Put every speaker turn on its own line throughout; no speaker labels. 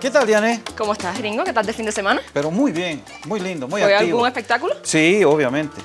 ¿Qué tal, Diane?
¿Cómo estás, gringo? ¿Qué tal de fin de semana?
Pero muy bien, muy lindo, muy
¿Fue
activo.
algún espectáculo?
Sí, obviamente.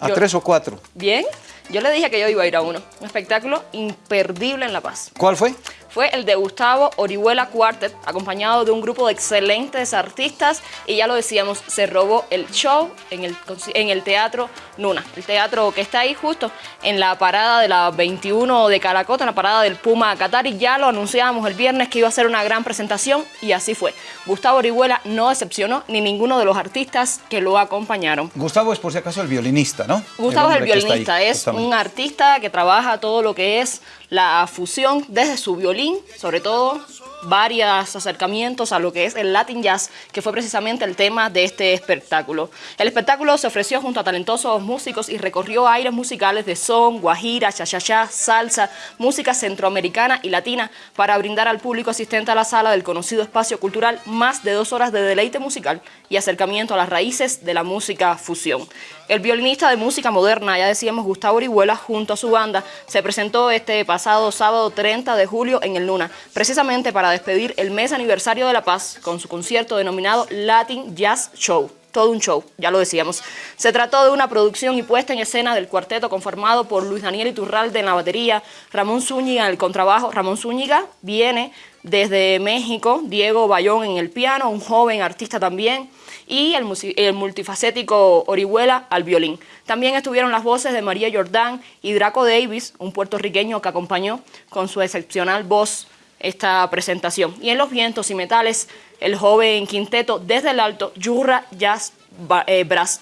A
Yo-
tres o cuatro.
Bien. Yo le dije que yo iba a ir a uno. Un espectáculo imperdible en La Paz.
¿Cuál fue?
Fue el de Gustavo Orihuela Quartet, acompañado de un grupo de excelentes artistas. Y ya lo decíamos, se robó el show en el, en el Teatro Nuna. El teatro que está ahí justo en la parada de la 21 de Caracota, en la parada del Puma Qatari. Ya lo anunciábamos el viernes que iba a ser una gran presentación y así fue. Gustavo Orihuela no decepcionó ni ninguno de los artistas que lo acompañaron.
Gustavo es por si acaso el violinista, ¿no?
Gustavo es el
está ahí,
violinista, es un artista que trabaja todo lo que es la fusión desde su violín, sobre todo varios acercamientos a lo que es el Latin Jazz, que fue precisamente el tema de este espectáculo. El espectáculo se ofreció junto a talentosos músicos y recorrió aires musicales de son, guajira, cha-cha-cha, salsa, música centroamericana y latina para brindar al público asistente a la sala del conocido espacio cultural más de dos horas de deleite musical y acercamiento a las raíces de la música fusión. El violinista de música moderna, ya decíamos Gustavo Orihuela, junto a su banda, se presentó este pasado sábado 30 de julio en el Luna, precisamente para despedir el mes aniversario de La Paz con su concierto denominado Latin Jazz Show. Todo un show, ya lo decíamos. Se trató de una producción y puesta en escena del cuarteto conformado por Luis Daniel Iturralde en la batería, Ramón Zúñiga en el contrabajo. Ramón Zúñiga viene desde México, Diego Bayón en el piano, un joven artista también, y el, el multifacético Orihuela al violín. También estuvieron las voces de María Jordán y Draco Davis, un puertorriqueño que acompañó con su excepcional voz esta presentación. Y en los vientos y metales, el joven quinteto desde el alto, Yurra Jazz eh, Brass.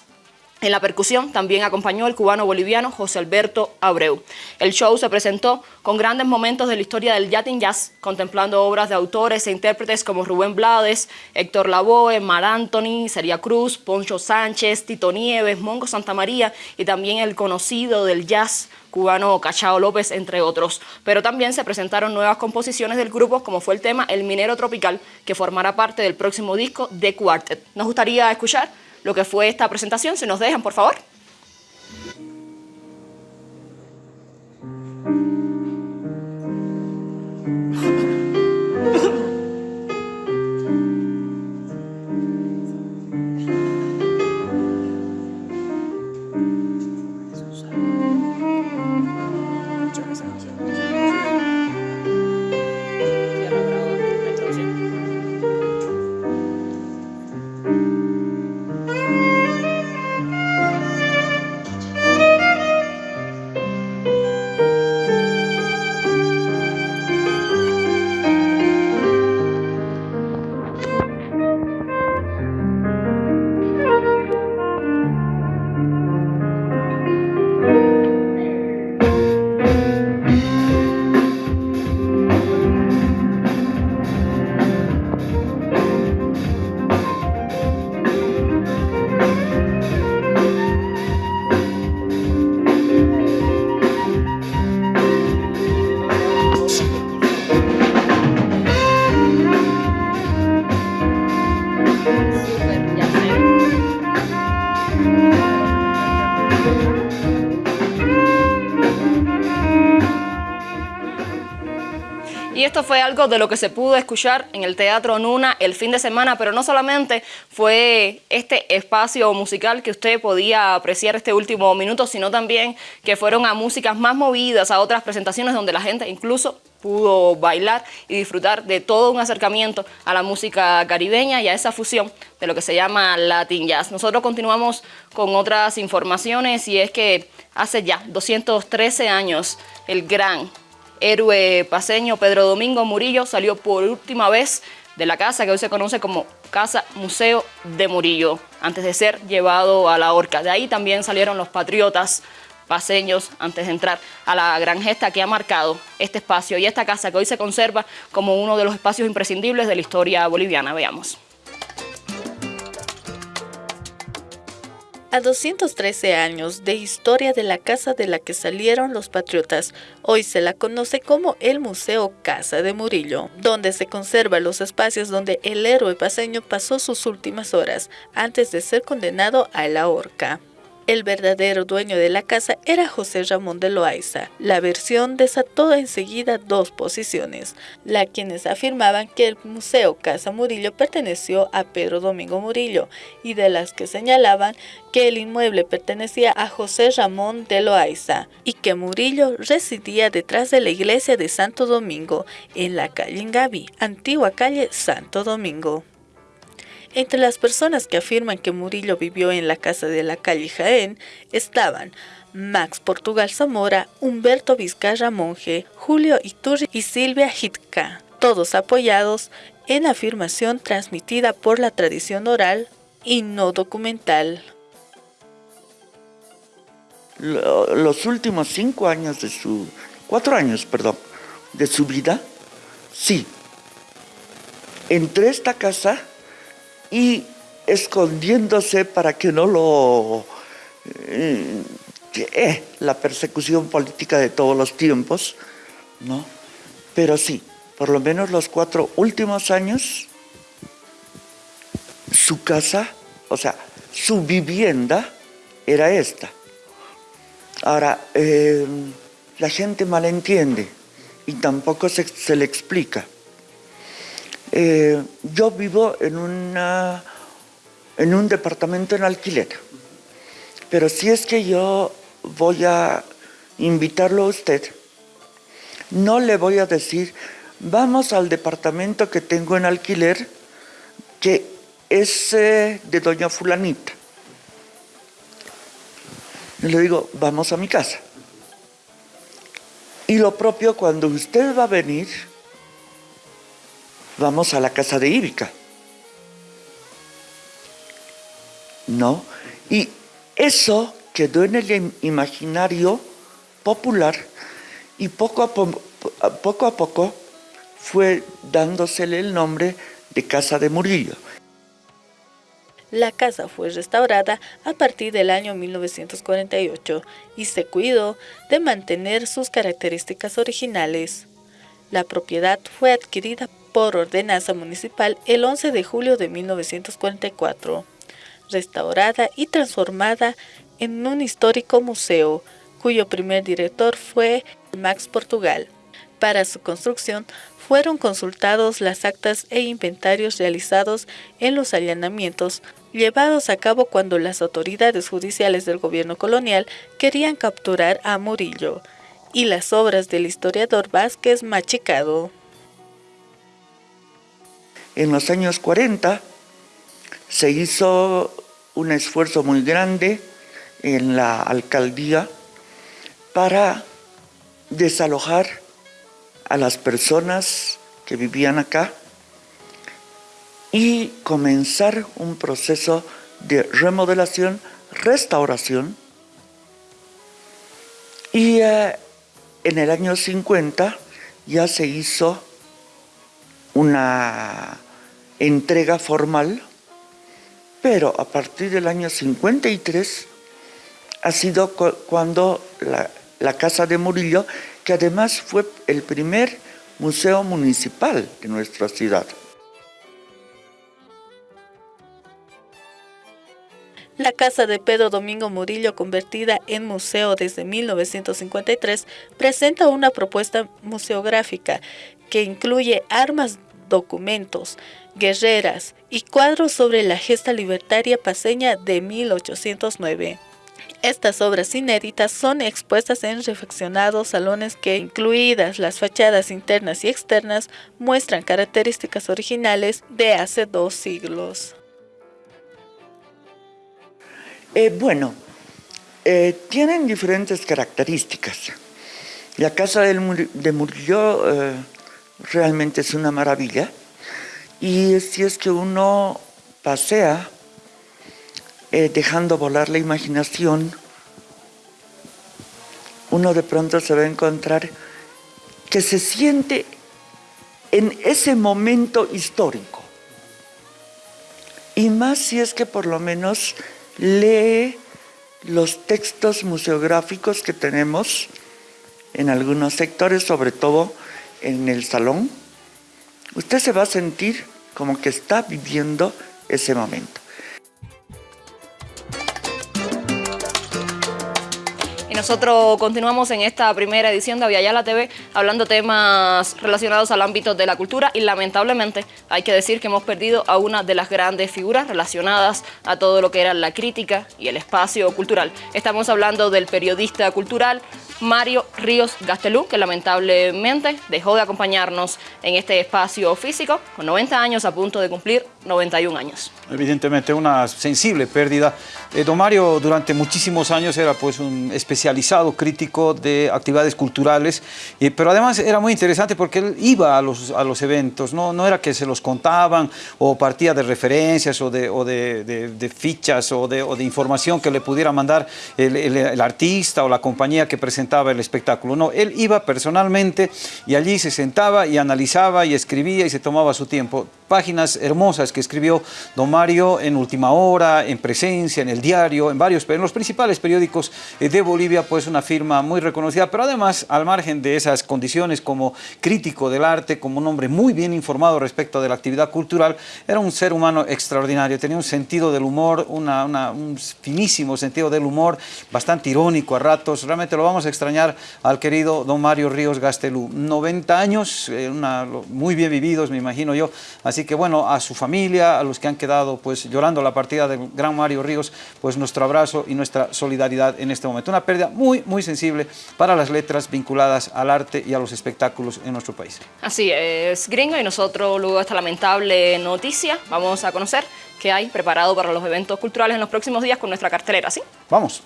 En la percusión también acompañó el cubano boliviano José Alberto Abreu. El show se presentó con grandes momentos de la historia del Latin Jazz, contemplando obras de autores e intérpretes como Rubén Blades, Héctor Lavoe, Mar Anthony, Seria Cruz, Poncho Sánchez, Tito Nieves, Mongo Santamaría y también el conocido del jazz cubano Cachao López, entre otros. Pero también se presentaron nuevas composiciones del grupo, como fue el tema El Minero Tropical, que formará parte del próximo disco de Quartet. Nos gustaría escuchar lo que fue esta presentación, si nos dejan, por favor. Esto fue algo de lo que se pudo escuchar en el Teatro Nuna el fin de semana, pero no solamente fue este espacio musical que usted podía apreciar este último minuto, sino también que fueron a músicas más movidas, a otras presentaciones donde la gente incluso pudo bailar y disfrutar de todo un acercamiento a la música caribeña y a esa fusión de lo que se llama Latin Jazz. Nosotros continuamos con otras informaciones y es que hace ya 213 años el gran héroe paseño Pedro Domingo Murillo salió por última vez de la casa que hoy se conoce como Casa Museo de Murillo, antes de ser llevado a la horca. De ahí también salieron los patriotas paseños antes de entrar a la gran gesta que ha marcado este espacio y esta casa que hoy se conserva como uno de los espacios imprescindibles de la historia boliviana. Veamos.
A 213 años de historia de la casa de la que salieron los patriotas, hoy se la conoce como el Museo Casa de Murillo, donde se conservan los espacios donde el héroe paseño pasó sus últimas horas antes de ser condenado a la horca. El verdadero dueño de la casa era José Ramón de Loaiza. La versión desató enseguida dos posiciones, la quienes afirmaban que el Museo Casa Murillo perteneció a Pedro Domingo Murillo y de las que señalaban que el inmueble pertenecía a José Ramón de Loaiza y que Murillo residía detrás de la iglesia de Santo Domingo en la calle Ingavi, antigua calle Santo Domingo. Entre las personas que afirman que Murillo vivió en la casa de la calle Jaén estaban Max Portugal Zamora, Humberto Vizcarra Monje, Julio Iturri y Silvia Hitka, todos apoyados en afirmación transmitida por la tradición oral y no documental.
Los últimos cinco años de su, cuatro años, perdón, de su vida, sí, entré a esta casa y escondiéndose para que no lo... Eh, eh, la persecución política de todos los tiempos, ¿no? Pero sí, por lo menos los cuatro últimos años, su casa, o sea, su vivienda era esta. Ahora, eh, la gente malentiende y tampoco se, se le explica. Eh, yo vivo en, en un departamento en alquiler, pero si es que yo voy a invitarlo a usted, no le voy a decir, vamos al departamento que tengo en alquiler, que es de doña fulanita. Y le digo, vamos a mi casa. Y lo propio cuando usted va a venir, vamos a la casa de Íbica. ¿No? Y eso quedó en el imaginario popular y poco a, poco, fue dándosele el nombre de Casa de Murillo.
La casa fue restaurada a partir del año 1948 y se cuidó de mantener sus características originales. La propiedad fue adquirida por ordenanza municipal el 11 de julio de 1944, restaurada y transformada en un histórico museo, cuyo primer director fue Max Portugal. Para su construcción fueron consultados las actas e inventarios realizados en los allanamientos llevados a cabo cuando las autoridades judiciales del gobierno colonial querían capturar a Murillo, y las obras del historiador Vázquez Machicado.
En los años 40 se hizo un esfuerzo muy grande en la alcaldía para desalojar a las personas que vivían acá y comenzar un proceso de remodelación, restauración. Y eh, en el año 50 ya se hizo una entrega formal, pero a partir del año 53 ha sido cuando la, Casa de Murillo, que además fue el primer museo municipal de nuestra ciudad.
La casa de Pedro Domingo Murillo, convertida en museo desde 1953, presenta una propuesta museográfica que incluye armas, documentos, guerreras y cuadros sobre la gesta libertaria paseña de 1809. Estas obras inéditas son expuestas en refaccionados salones que, incluidas las fachadas internas y externas, muestran características originales de hace dos siglos.
Eh, bueno, eh, tienen diferentes características. La casa de Murillo eh, realmente es una maravilla y si es que uno pasea dejando volar la imaginación, uno de pronto se va a encontrar que se siente en ese momento histórico. Y más si es que por lo menos lee los textos museográficos que tenemos en algunos sectores, sobre todo en el salón, usted se va a sentir como que está viviendo ese momento.
nosotros continuamos en esta primera edición de Aviala TV hablando temas relacionados al ámbito de la cultura y lamentablemente hay que decir que hemos perdido a una de las grandes figuras relacionadas a todo lo que era la crítica y el espacio cultural. Estamos hablando del periodista cultural Mario Ríos Gastelú, que lamentablemente dejó de acompañarnos en este espacio físico con 90 años a punto de cumplir 91 años.
Evidentemente una sensible pérdida. Eh, don Mario durante muchísimos años era pues un especializado crítico de actividades culturales, eh, pero además era muy interesante porque él iba a los, a los eventos, ¿no? no era que se los contaban o partía de referencias o de, fichas o de, información que le pudiera mandar el artista o la compañía que presentaba el espectáculo. No, él iba personalmente y allí se sentaba y analizaba y escribía y se tomaba su tiempo. Páginas hermosas que escribió don Mario en Última Hora, en Presencia, en El Diario, en varios, en los principales periódicos de Bolivia, pues una firma muy reconocida, pero además al margen de esas condiciones como crítico del arte, como un hombre muy bien informado respecto de la actividad cultural, era un ser humano extraordinario, tenía un sentido del humor, un finísimo sentido del humor, bastante irónico a ratos, realmente lo vamos a extrañar al querido don Mario Ríos Gastelú. 90 años, eh, muy bien vividos, me imagino yo, así que bueno, a su familia, a los que han quedado pues llorando la partida del gran Mario Ríos, pues nuestro abrazo y nuestra solidaridad en este momento. Una pérdida muy, muy sensible para las letras vinculadas al arte y a los espectáculos en nuestro país.
Así es, gringo, y nosotros luego esta lamentable noticia vamos a conocer qué hay preparado para los eventos culturales en los próximos días con nuestra cartelera, ¿sí?
Vamos.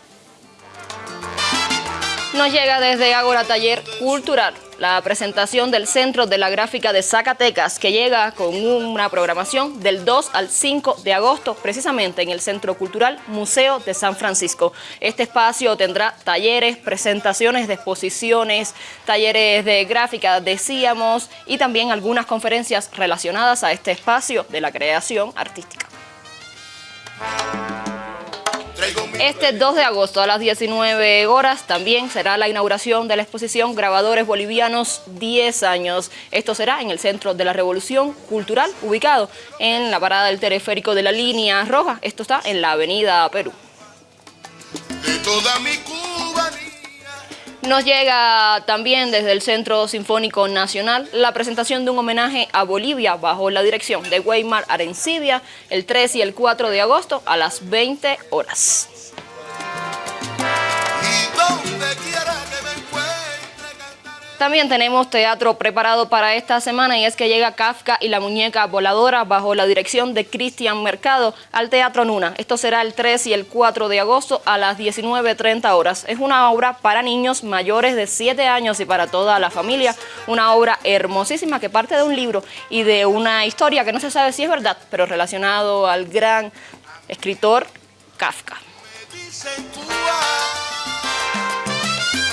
Nos llega desde Ágora Taller Cultural la presentación del Centro de la Gráfica de Zacatecas, que llega con una programación del 2 al 5 de agosto, precisamente en el Centro Cultural Museo de San Francisco. Este espacio tendrá talleres, presentaciones de exposiciones, talleres de gráfica, decíamos, y también algunas conferencias relacionadas a este espacio de la creación artística. Este 2 de agosto a las 19 horas también será la inauguración de la exposición Grabadores Bolivianos 10 años. Esto será en el Centro de la Revolución Cultural, ubicado en la parada del teleférico de la línea roja. Esto está en la avenida Perú. De toda mi nos llega también desde el Centro Sinfónico Nacional la presentación de un homenaje a Bolivia bajo la dirección de Weimar Arencibia el 3 y el 4 de agosto a las 20 horas. También tenemos teatro preparado para esta semana y es que llega Kafka y la muñeca voladora bajo la dirección de Cristian Mercado al Teatro Nuna. Esto será el 3 y el 4 de agosto a las 19.30 horas. Es una obra para niños mayores de 7 años y para toda la familia. Una obra hermosísima que parte de un libro y de una historia que no se sabe si es verdad, pero relacionado al gran escritor Kafka.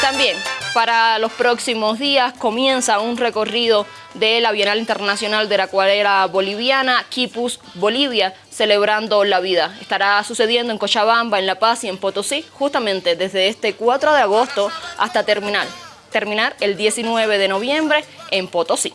También para los próximos días comienza un recorrido de la Bienal Internacional de la Acuarela Boliviana, Quipus, Bolivia, celebrando la vida. Estará sucediendo en Cochabamba, en La Paz y en Potosí, justamente desde este 4 de agosto hasta terminar, terminar el 19 de noviembre en Potosí.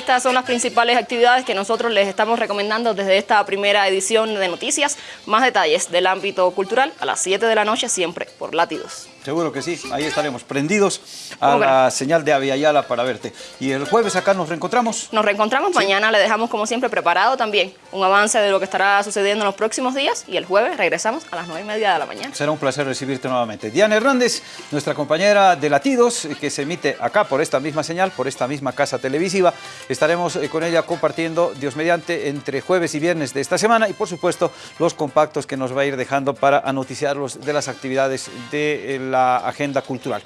Estas son las principales actividades que nosotros les estamos recomendando desde esta primera edición de noticias. Más detalles del ámbito cultural a las 7 de la noche, siempre por Latidos.
Seguro que sí, ahí estaremos prendidos a la señal de Aviala para verte. Y el jueves acá nos reencontramos.
Nos reencontramos, ¿Sí? mañana le dejamos como siempre preparado también un avance de lo que estará sucediendo en los próximos días y el jueves regresamos a las 9 y media de la mañana.
Será un placer recibirte nuevamente. Diana Hernández, nuestra compañera de Latidos, que se emite acá por esta misma señal, por esta misma casa televisiva. Estaremos eh, con ella compartiendo, Dios mediante, entre jueves y viernes de esta semana y por supuesto los compactos que nos va a ir dejando para anoticiarlos de las actividades de la agenda cultural.